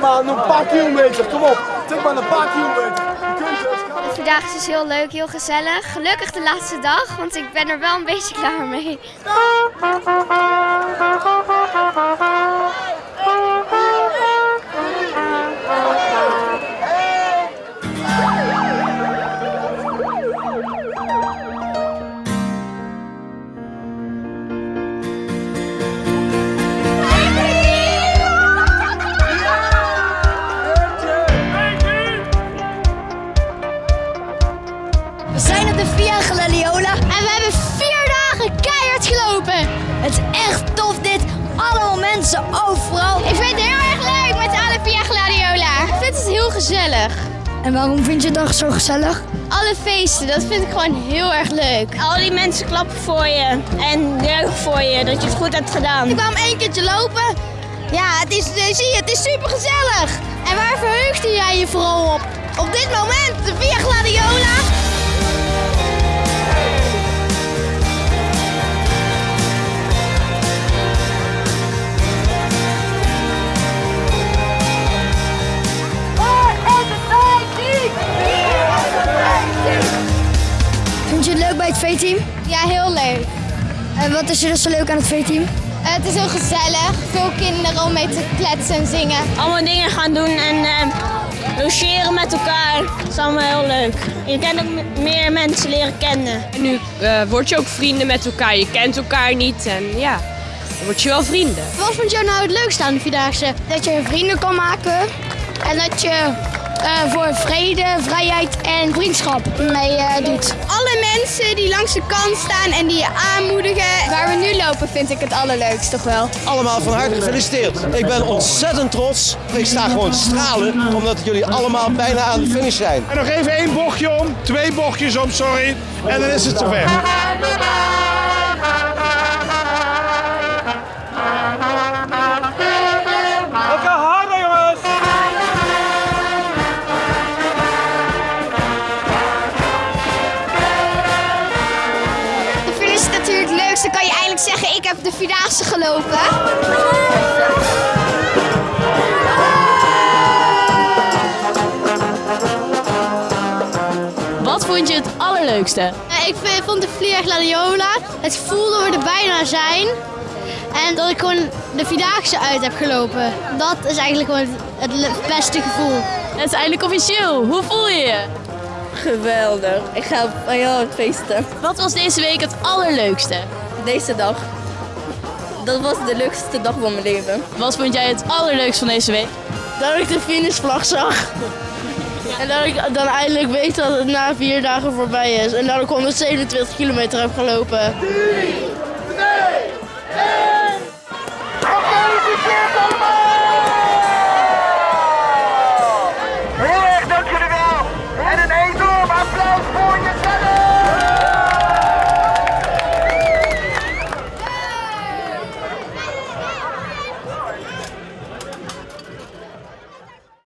maar een paar kilometer. Kom op, tik maar een paar kilometer. Je kunt het. De Vierdaagse is heel leuk, heel gezellig. Gelukkig de laatste dag, want ik ben er wel een beetje klaar mee. De Via Gladiola En we hebben vier dagen keihard gelopen. Het is echt tof dit. Allemaal mensen overal. Ik vind het heel erg leuk met alle Via Gladiola. Ik vind het heel gezellig. En waarom vind je het dan zo gezellig? Alle feesten, dat vind ik gewoon heel erg leuk. Al die mensen klappen voor je en juichen voor je dat je het goed hebt gedaan. Ik kwam één keertje lopen. Ja, het is, eh, zie je, het is super gezellig. En waar verheugde jij je vooral op? Op dit moment, de Via Gladiola. Je het leuk bij het V-team? Ja, heel leuk. En wat is er dus zo leuk aan het V-team? Eh, het is heel gezellig. Veel kinderen om mee te kletsen en zingen. Allemaal dingen gaan doen en eh, logeren met elkaar. Dat is allemaal heel leuk. Je kan ook meer mensen leren kennen. En nu eh, word je ook vrienden met elkaar. Je kent elkaar niet en ja, dan word je wel vrienden. Wat vond jou nou het leukste aan de Vierdaagse? Dat je vrienden kan maken en dat je eh, voor vrede, vrijheid en vriendschap mee eh, doet. Alle mensen die langs de kant staan en die je aanmoedigen. Waar we nu lopen vind ik het allerleukst toch wel. Allemaal van harte gefeliciteerd. Ik ben ontzettend trots. Ik sta gewoon stralen, omdat jullie allemaal bijna aan de finish zijn. En nog even één bochtje om, twee bochtjes om, sorry. En dan is het zover. zeggen, ik heb de Vierdaagse gelopen. Wat vond je het allerleukste? Eh, Ik vond de Via Gladiola, het gevoel dat we er bijna zijn. En dat ik gewoon de Vierdaagse uit heb gelopen. Dat is eigenlijk gewoon het, beste gevoel. Het is eindelijk officieel. Hoe voel je je? Geweldig. Ik ga van jou feesten. Wat was deze week het allerleukste? Deze dag. Dat was de leukste dag van mijn leven. Wat vond jij het allerleukst van deze week? Dat ik de finishvlag zag. En dat ik dan eindelijk weet dat het na vier dagen voorbij is. En dat ik 127 kilometer heb gelopen.